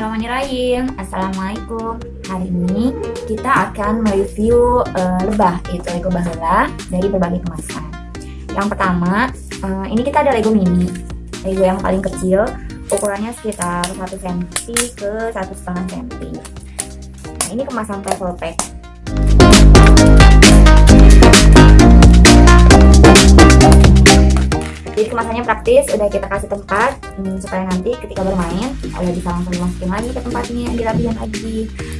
Bismillahirrahmanirrahim. Assalamualaikum. Hari ini kita akan mereview uh, lebah Yaitu Lego Bahula dari berbagai kemasan. Yang pertama uh, Ini kita ada Lego mini. Lego yang paling kecil Ukurannya sekitar 1 cm ke 1,5 cm Nah ini kemasan travel pack jadi kemasannya praktis udah kita kasih tempat hmm, supaya nanti ketika bermain udah bisa langsung dimasukin lagi ke tempatnya dirapiin lagi.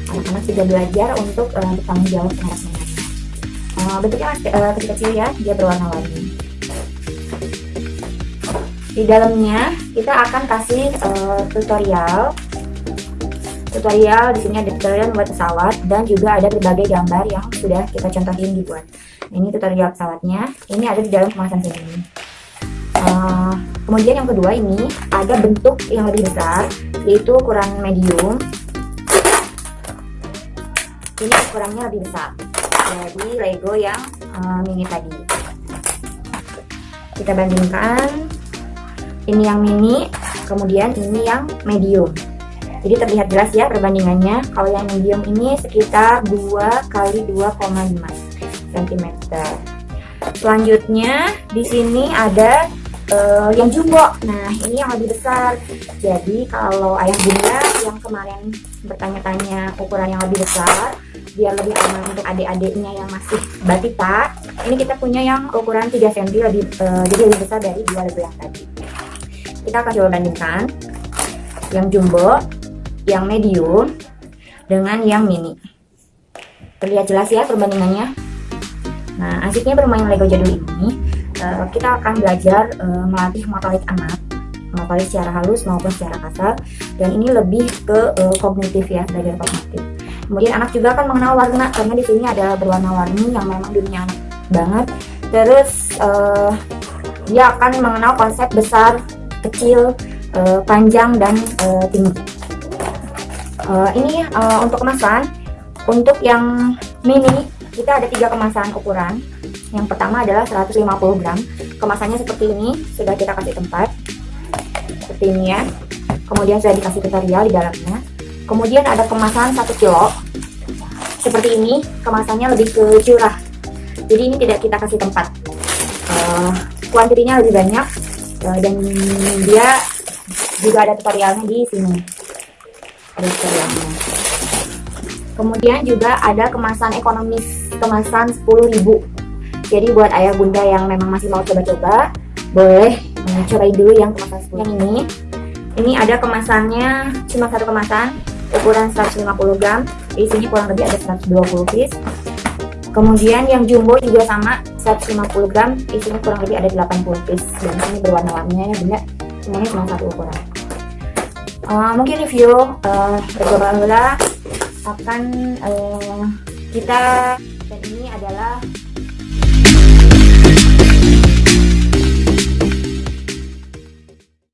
Anak-anak juga belajar untuk uh, bertanggung jawab terhadap mainannya uh, bentuknya masih uh, kecil-kecil ya dia berwarna-warni di dalamnya kita akan kasih uh, tutorial. Tutorial di sini ada tutorial buat pesawat dan juga ada berbagai gambar yang sudah kita contohin dibuat ini tutorial pesawatnya ini ada di dalam kemasan sini uh, kemudian yang kedua ini ada bentuk yang lebih besar yaitu ukuran medium. Ini ukurannya lebih besar jadi Lego yang uh, mini tadi. Kita bandingkan. Ini yang mini kemudian ini yang medium. Jadi terlihat jelas ya perbandingannya. Kalau yang medium ini sekitar 2 kali 2,5 cm selanjutnya di sini ada uh, yang jumbo. Nah, ini yang lebih besar. Jadi kalau ayah bunda yang kemarin bertanya-tanya ukuran yang lebih besar, biar lebih aman untuk adik-adiknya yang masih batita, ini kita punya yang ukuran 3 cm lebih uh, jadi lebih besar dari dua lebih yang tadi. Kita akan coba bandingkan yang jumbo, yang medium dengan yang mini. Terlihat jelas ya perbandingannya. Nah, asiknya bermain Lego jadul ini uh, kita akan belajar uh, melatih motorik anak motorik secara halus maupun secara kasar dan ini lebih ke uh, kognitif ya belajar kognitif. Kemudian anak juga akan mengenal warna karena di sini ada berwarna-warni yang memang dunia anak banget. Terus uh, dia akan mengenal konsep besar kecil uh, panjang dan uh, tinggi. Uh, ini uh, untuk kemasan untuk yang mini kita ada tiga kemasan ukuran yang pertama adalah 150 gram. Kemasannya seperti ini, sudah kita kasih tempat. Seperti ini ya. Kemudian sudah dikasih tutorial di dalamnya. Kemudian ada kemasan 1 kilo. Seperti ini, kemasannya lebih ke curah. Jadi ini tidak kita kasih tempat. Uh, kuantitinya lebih banyak uh, dan dia juga ada tutorialnya di sini. Ada tutorialnya. Kemudian juga ada kemasan ekonomis, kemasan 10.000 jadi buat ayah bunda yang memang masih mau coba-coba, boleh cobain dulu yang kemasan yang ini. Ini ada kemasannya cuma satu kemasan, ukuran 150 gram. Di sini kurang lebih ada 120 piece. Kemudian yang jumbo juga sama 150 gram, di sini kurang lebih ada 80 piece. Dan ini berwarna-warninya ya bunda, semuanya cuma satu ukuran. Uh, mungkin review uh, Lego akan uh, kita dan ini adalah